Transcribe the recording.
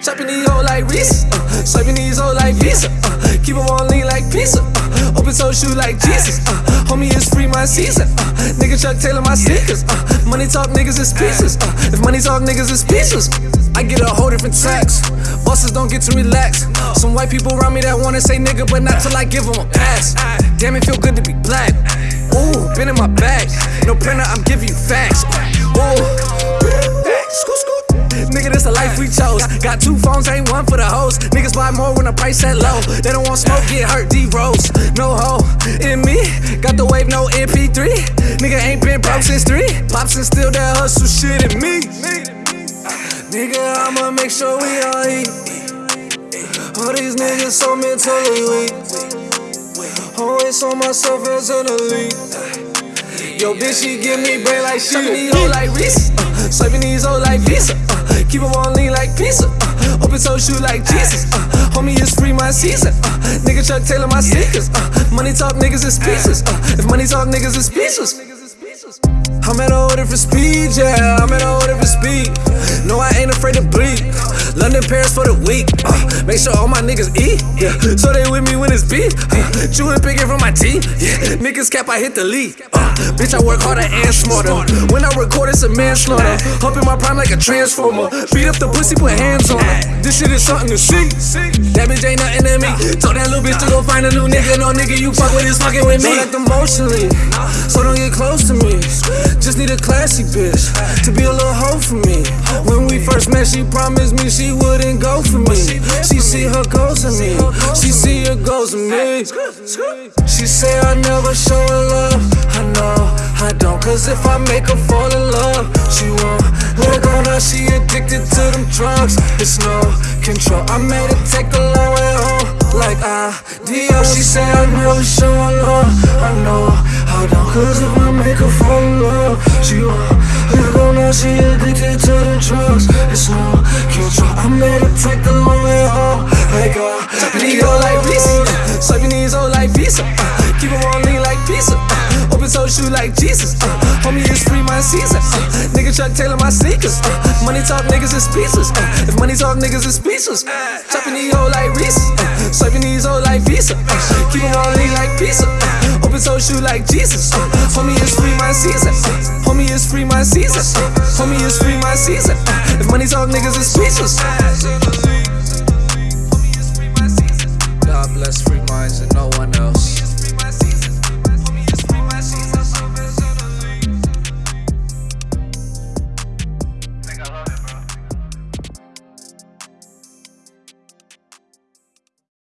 Chopping these hoes like Reese. Uh, swiping these hoes like Visa. Uh, keep them on lean like pizza. Uh, open toe shoe like Jesus. Uh, homie is free my season. Uh, nigga Chuck Taylor my sneakers. Uh, money talk niggas is speechless. Uh, if money talk niggas is speechless. I get a whole different tax. Bosses don't get to relax. Some white people around me that wanna say nigga, but not till I give them a pass. Damn, it feel good to be black. Ooh, been in my bag. No printer, I'm giving you facts. Ooh. Scoot. Nigga, this the life we chose. Got two phones, ain't one for the hoes. Niggas buy more when the price set low. They don't want smoke, get hurt, D rose. No hoe in me. Got the wave, no MP3. Nigga ain't been broke since three. Pops and still that hustle shit in me. Nigga, I'ma make sure we all eat. All these niggas so mentally weak. Always on myself as an elite. Yo, bitch, she give me brain like she these hoes like Reese. Uh, swiping these hoes like Visa. Uh, keep them on lean like pizza. Uh, open toe shoe like Jesus. Uh, homie is free my season. Uh, nigga Chuck Taylor my sneakers. Uh, money talk niggas is speechless. Uh, if money talk niggas is speechless. I'm at a whole different speed, yeah. I'm at a whole different speed. No, I ain't afraid to bleed. London, Paris for the week. Uh, make sure all my niggas eat, yeah. So they with me when it's beef. Uh, chewing picking from my teeth, yeah. Niggas cap, I hit the lead. Uh, bitch, I work harder and smarter. When I record, it's a manslaughter. Up in my prime like a transformer. Beat up the pussy, put hands on her. This shit is something to see. That bitch ain't nothing to me. Told that little bitch to go find a new nigga. No nigga, you fuck with is fucking with me. Don't act emotionally, so don't get close to me. Just need a classy bitch to be a little hoe for me. When we first met, she promised me she wouldn't go for me. She see her goals in me. She see her goals in me. She say I never show her love. I know I don't, cause if I make her fall in love, she won't let go. Now she addicted to them drugs. It's no control. I made her take the long way home. Like I, Dio. She say I never show her love. I know Don't, cause if I make her fall in love, she won't let go. Now she addicted to the drugs. It's no control. I made her take the long way home. Like I, Dio. Like Reese. Uh, swiping these hoes like Visa. Uh, keep on lean like pizza. Uh, open toe shoe like Jesus. Uh, homie is free my season. Uh, nigga Chuck Taylor my sneakers. Uh, money talk niggas is speechless. Uh, if money talk niggas is speechless. Chopping these hoes like Reese. Uh, your knees hoes like Visa. Uh, keep on lean like pizza. Uh, open toe shoe like Jesus. Uh, homie is free my season. Uh, homie is free my season. Uh, homie is free my season. Uh, if money talk niggas is speechless.